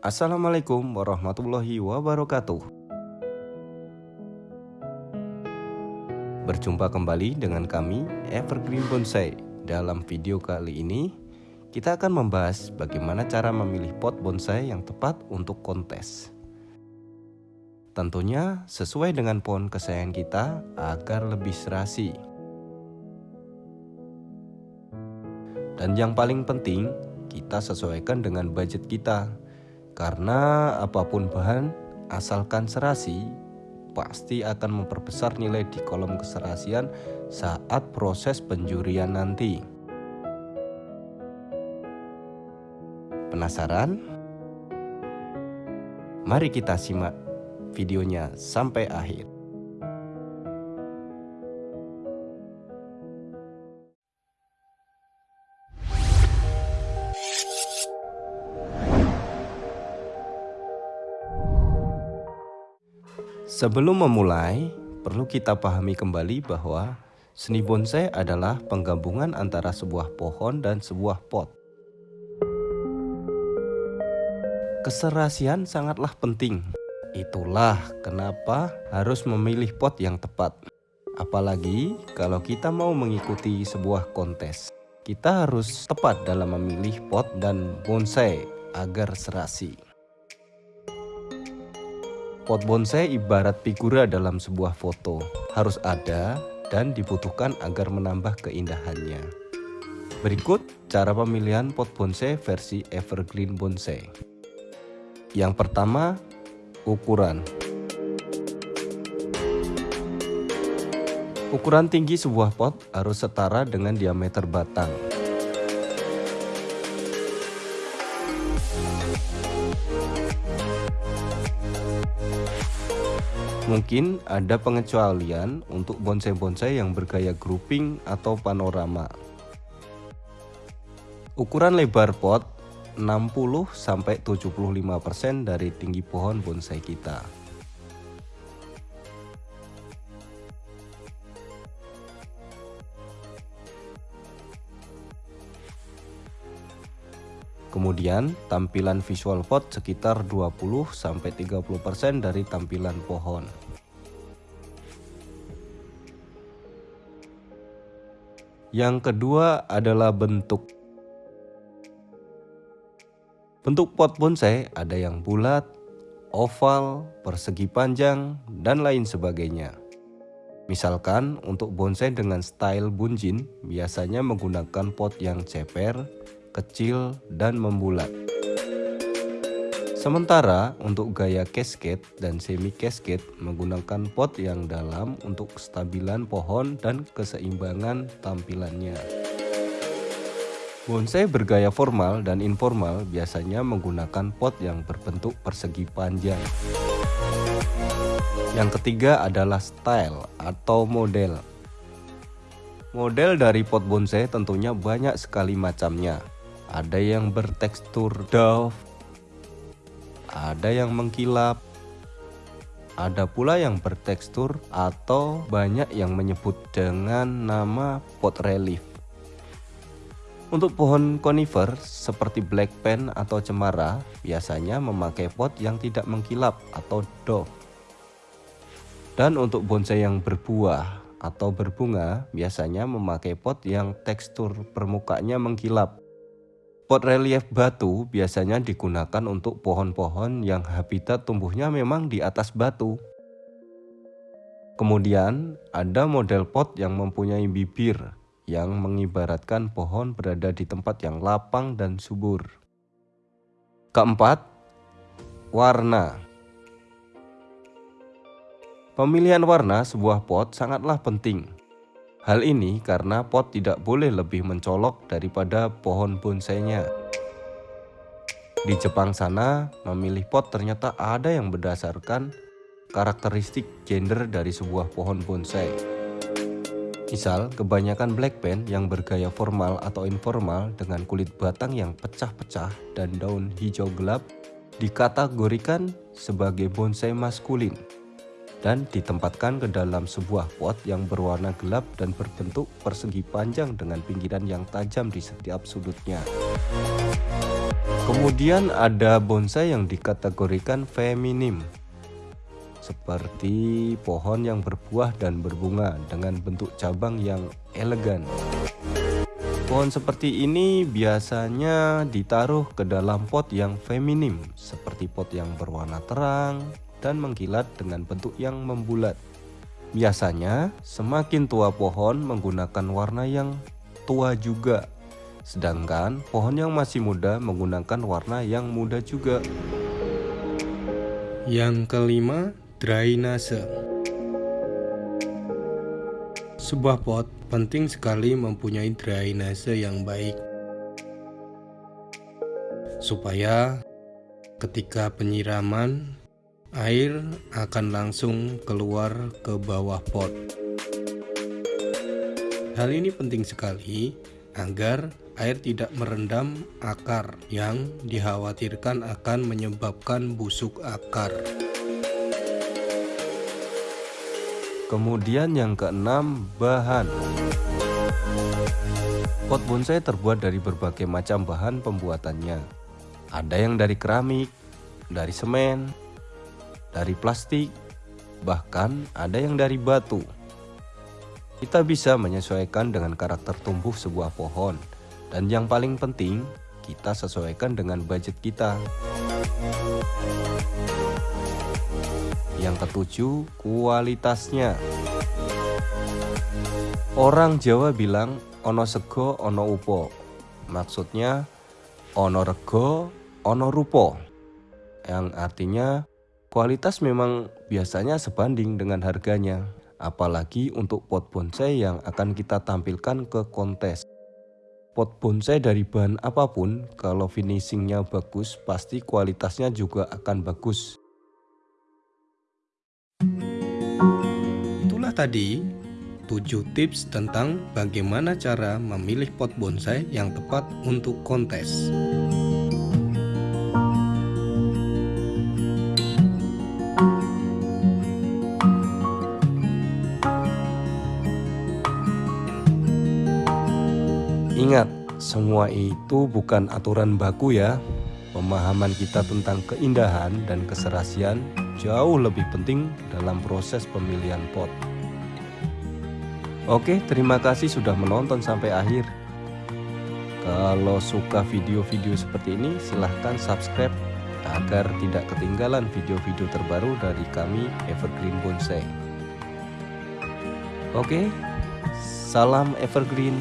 Assalamualaikum warahmatullahi wabarakatuh. Berjumpa kembali dengan kami Evergreen Bonsai. Dalam video kali ini, kita akan membahas bagaimana cara memilih pot bonsai yang tepat untuk kontes. Tentunya sesuai dengan pohon kesayangan kita agar lebih serasi. Dan yang paling penting, kita sesuaikan dengan budget kita. Karena apa pun bahan, asalkan serasi, pasti akan memperbesar nilai di kolom keserasian saat proses penjurian nanti. Penasaran? Mari kita simak videonya sampai akhir. Sebelum memulai, perlu kita pahami kembali bahwa seni bonsai adalah penggabungan antara sebuah pohon dan sebuah pot. Keserasian sangatlah penting. Itulah kenapa harus memilih pot yang tepat. Apalagi kalau kita mau mengikuti sebuah kontes. Kita harus tepat dalam memilih pot dan bonsai agar serasi. Pot bonsai ibarat figura dalam sebuah foto, harus ada dan dibutuhkan agar menambah keindahannya. Berikut cara pemilihan pot bonsai versi Evergreen Bonsai. Yang pertama, ukuran. Ukuran tinggi sebuah pot harus setara dengan diameter batang. Mungkin ada pengecualian untuk bonsai-bonsai yang bergaya grouping atau panorama. Ukuran lebar pot 60-75% dari tinggi pohon bonsai kita. Kemudian tampilan visual pot sekitar 20-30% dari tampilan pohon. Yang kedua adalah bentuk. Bentuk pot bonsai ada yang bulat, oval, persegi panjang, dan lain sebagainya. Misalkan untuk bonsai dengan style bunjin biasanya menggunakan pot yang ceper, kecil, dan membulat. Sementara untuk gaya cascade dan semi cascade menggunakan pot yang dalam untuk kestabilan pohon dan keseimbangan tampilannya. Bonsai bergaya formal dan informal biasanya menggunakan pot yang berbentuk persegi panjang. Yang ketiga adalah style atau model. Model dari pot bonsai tentunya banyak sekali macamnya ada yang bertekstur dough, ada yang mengkilap, ada pula yang bertekstur atau banyak yang menyebut dengan nama pot relief. Untuk pohon conifer seperti black pen atau cemara biasanya memakai pot yang tidak mengkilap atau dove. Dan untuk bonsai yang berbuah atau berbunga biasanya memakai pot yang tekstur permukaannya mengkilap Pot relief batu biasanya digunakan untuk pohon-pohon yang habitat tumbuhnya memang di atas batu. Kemudian ada model pot yang mempunyai bibir yang mengibaratkan pohon berada di tempat yang lapang dan subur. Keempat, warna. Pemilihan warna sebuah pot sangatlah penting Hal ini karena pot tidak boleh lebih mencolok daripada pohon bonsainya. Di Jepang sana, memilih pot ternyata ada yang berdasarkan karakteristik gender dari sebuah pohon bonsai. Misal, kebanyakan black pen yang bergaya formal atau informal dengan kulit batang yang pecah-pecah dan daun hijau gelap dikategorikan sebagai bonsai maskulin dan ditempatkan ke dalam sebuah pot yang berwarna gelap dan berbentuk persegi panjang dengan pinggiran yang tajam di setiap sudutnya. Kemudian ada bonsai yang dikategorikan feminim seperti pohon yang berbuah dan berbunga dengan bentuk cabang yang elegan. Pohon seperti ini biasanya ditaruh ke dalam pot yang feminim seperti pot yang berwarna terang dan mengkilat dengan bentuk yang membulat. Biasanya semakin tua pohon menggunakan warna yang tua juga Sedangkan pohon yang masih muda menggunakan warna yang muda juga Yang kelima, drainase Sebuah pot penting sekali mempunyai drainase yang baik supaya ketika penyiraman air akan langsung keluar ke bawah pot. Hal ini penting sekali agar air tidak merendam akar yang dikhawatirkan akan menyebabkan busuk akar. Kemudian yang keenam, bahan. Pot bonsai terbuat dari berbagai macam bahan pembuatannya. Ada yang dari keramik, dari semen, dari plastik, bahkan ada yang dari batu. Kita bisa menyesuaikan dengan karakter tumbuh sebuah pohon. Dan yang paling penting, kita sesuaikan dengan budget kita. Yang ketujuh, kualitasnya. Orang Jawa bilang ono sego ono upo. Maksudnya ono rego ono rupo. Yang artinya kualitas memang biasanya sebanding dengan harganya. Apalagi untuk pot bonsai yang akan kita tampilkan ke kontes. Pot bonsai dari bahan apa pun, kalau finishingnya bagus, pasti kualitasnya juga akan bagus. Itulah tadi 7 tips tentang bagaimana cara memilih pot bonsai yang tepat untuk kontes. Ingat, semua itu bukan aturan baku ya. Pemahaman kita tentang keindahan dan keserasian jauh lebih penting dalam proses pemilihan pot. Oke, terima kasih sudah menonton sampai akhir. Kalau suka video-video seperti ini, silahkan subscribe agar tidak ketinggalan video-video terbaru dari kami Evergreen Bonsai. Oke, salam Evergreen.